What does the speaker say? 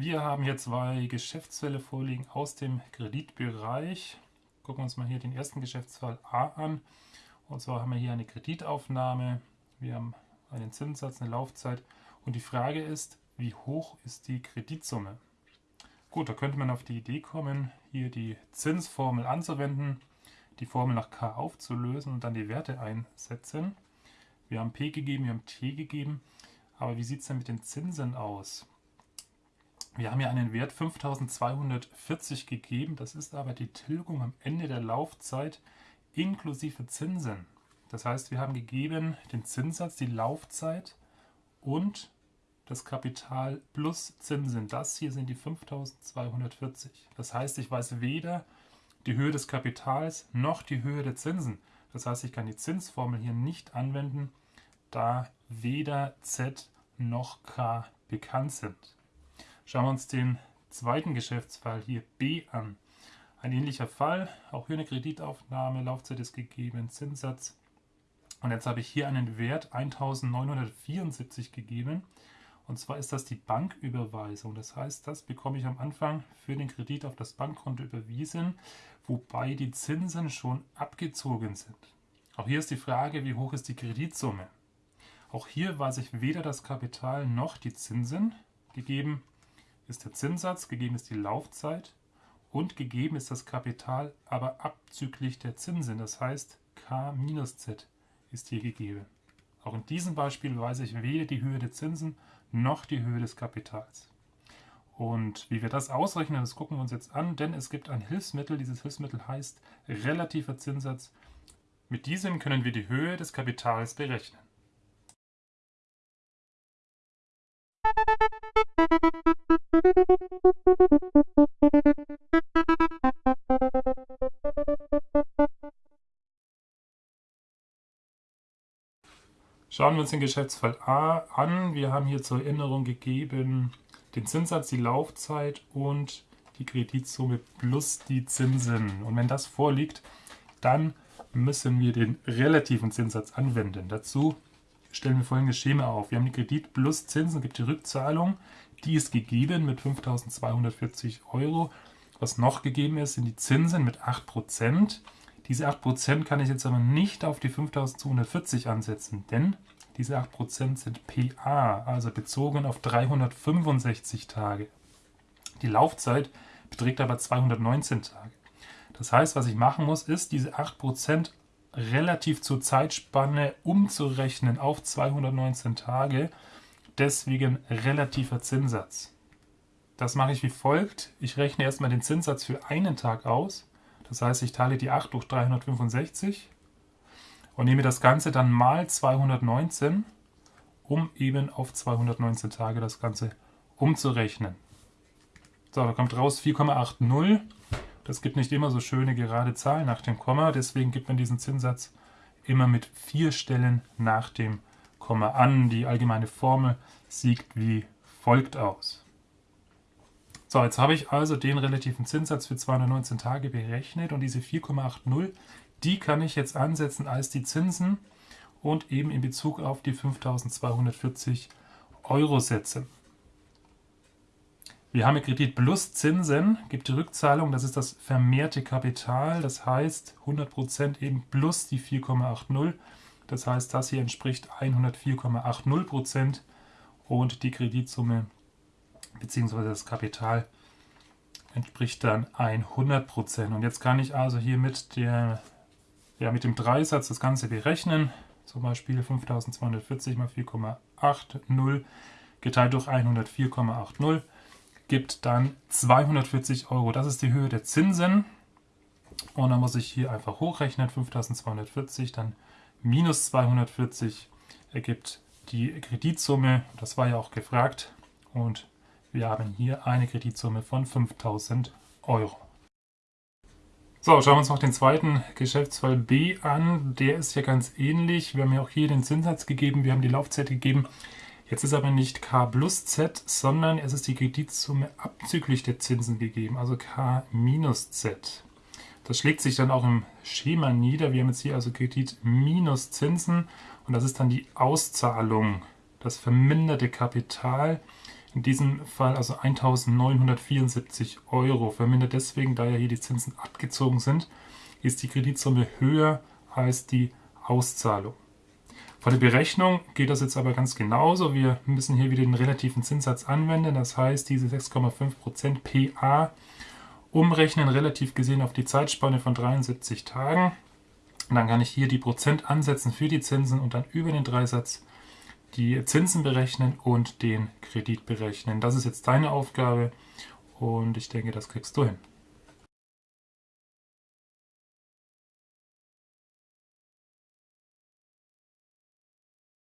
Wir haben hier zwei Geschäftsfälle vorliegen aus dem Kreditbereich. Gucken wir uns mal hier den ersten Geschäftsfall A an. Und zwar haben wir hier eine Kreditaufnahme. Wir haben einen Zinssatz, eine Laufzeit. Und die Frage ist, wie hoch ist die Kreditsumme? Gut, da könnte man auf die Idee kommen, hier die Zinsformel anzuwenden, die Formel nach K aufzulösen und dann die Werte einsetzen. Wir haben P gegeben, wir haben T gegeben. Aber wie sieht es denn mit den Zinsen aus? Wir haben ja einen Wert 5240 gegeben, das ist aber die Tilgung am Ende der Laufzeit inklusive Zinsen. Das heißt, wir haben gegeben den Zinssatz, die Laufzeit und das Kapital plus Zinsen. Das hier sind die 5240. Das heißt, ich weiß weder die Höhe des Kapitals noch die Höhe der Zinsen. Das heißt, ich kann die Zinsformel hier nicht anwenden, da weder Z noch K bekannt sind. Schauen wir uns den zweiten Geschäftsfall hier B an. Ein ähnlicher Fall, auch hier eine Kreditaufnahme, Laufzeit ist gegeben, Zinssatz. Und jetzt habe ich hier einen Wert 1974 gegeben. Und zwar ist das die Banküberweisung. Das heißt, das bekomme ich am Anfang für den Kredit auf das Bankkonto überwiesen, wobei die Zinsen schon abgezogen sind. Auch hier ist die Frage, wie hoch ist die Kreditsumme? Auch hier weiß ich weder das Kapital noch die Zinsen gegeben ist der Zinssatz, gegeben ist die Laufzeit und gegeben ist das Kapital, aber abzüglich der Zinsen. Das heißt, K minus Z ist hier gegeben. Auch in diesem Beispiel weiß ich weder die Höhe der Zinsen noch die Höhe des Kapitals. Und wie wir das ausrechnen, das gucken wir uns jetzt an, denn es gibt ein Hilfsmittel. Dieses Hilfsmittel heißt relativer Zinssatz. Mit diesem können wir die Höhe des Kapitals berechnen. Schauen wir uns den Geschäftsfall A an. Wir haben hier zur Erinnerung gegeben den Zinssatz, die Laufzeit und die Kreditsumme plus die Zinsen. Und wenn das vorliegt, dann müssen wir den relativen Zinssatz anwenden. Dazu stellen wir folgendes Schema auf. Wir haben die Kredit plus Zinsen, gibt die Rückzahlung. Die ist gegeben mit 5.240 Euro. Was noch gegeben ist, sind die Zinsen mit 8%. Diese 8% kann ich jetzt aber nicht auf die 5.240 ansetzen, denn diese 8% sind PA, also bezogen auf 365 Tage. Die Laufzeit beträgt aber 219 Tage. Das heißt, was ich machen muss, ist diese 8% relativ zur Zeitspanne umzurechnen auf 219 Tage. Deswegen relativer Zinssatz. Das mache ich wie folgt. Ich rechne erstmal den Zinssatz für einen Tag aus. Das heißt, ich teile die 8 durch 365 und nehme das Ganze dann mal 219, um eben auf 219 Tage das Ganze umzurechnen. So, da kommt raus 4,80. Das gibt nicht immer so schöne gerade Zahlen nach dem Komma, deswegen gibt man diesen Zinssatz immer mit vier Stellen nach dem Komma an. Die allgemeine Formel sieht wie folgt aus. So, jetzt habe ich also den relativen Zinssatz für 219 Tage berechnet und diese 4,80, die kann ich jetzt ansetzen als die Zinsen und eben in Bezug auf die 5240 Euro setzen. Wir haben Kredit plus Zinsen, gibt die Rückzahlung, das ist das vermehrte Kapital, das heißt 100% eben plus die 4,80. Das heißt, das hier entspricht 104,80% und die Kreditsumme bzw. das Kapital entspricht dann 100%. Und jetzt kann ich also hier mit, der, ja, mit dem Dreisatz das Ganze berechnen. Zum Beispiel 5240 mal 4,80 geteilt durch 104,80 gibt dann 240 Euro. Das ist die Höhe der Zinsen. Und dann muss ich hier einfach hochrechnen, 5240, dann minus 240 ergibt die Kreditsumme. Das war ja auch gefragt. Und wir haben hier eine Kreditsumme von 5000 Euro. So, schauen wir uns noch den zweiten Geschäftsfall B an. Der ist ja ganz ähnlich. Wir haben ja auch hier den Zinssatz gegeben, wir haben die Laufzeit gegeben. Jetzt ist aber nicht K plus Z, sondern es ist die Kreditsumme abzüglich der Zinsen gegeben, also K minus Z. Das schlägt sich dann auch im Schema nieder. Wir haben jetzt hier also Kredit minus Zinsen und das ist dann die Auszahlung, das verminderte Kapital in diesem Fall also 1974 Euro. Vermindert deswegen, da ja hier die Zinsen abgezogen sind, ist die Kreditsumme höher als die Auszahlung. Vor der Berechnung geht das jetzt aber ganz genauso. Wir müssen hier wieder den relativen Zinssatz anwenden. Das heißt, diese 6,5% PA umrechnen, relativ gesehen auf die Zeitspanne von 73 Tagen. Und dann kann ich hier die Prozent ansetzen für die Zinsen und dann über den Dreisatz die Zinsen berechnen und den Kredit berechnen. Das ist jetzt deine Aufgabe und ich denke, das kriegst du hin.